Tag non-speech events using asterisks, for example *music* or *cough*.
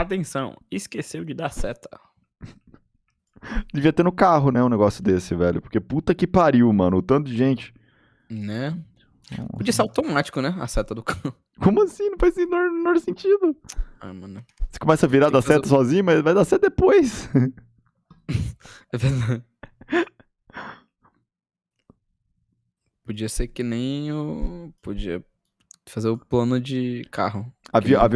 Atenção, esqueceu de dar seta. *laughs* Devia ter no carro, né, um negócio desse, velho. Porque puta que pariu, mano. O tanto de gente. Né? Podia ser automático, né? A seta do carro. *laughs* Como assim? Não faz no menor, sentido. Ah, mano. Você começa a virar da seta fazer seta sozinho, mas vai dar seta depois. *laughs* É verdade. Podia ser que nem o. Podia fazer o plano de carro. havia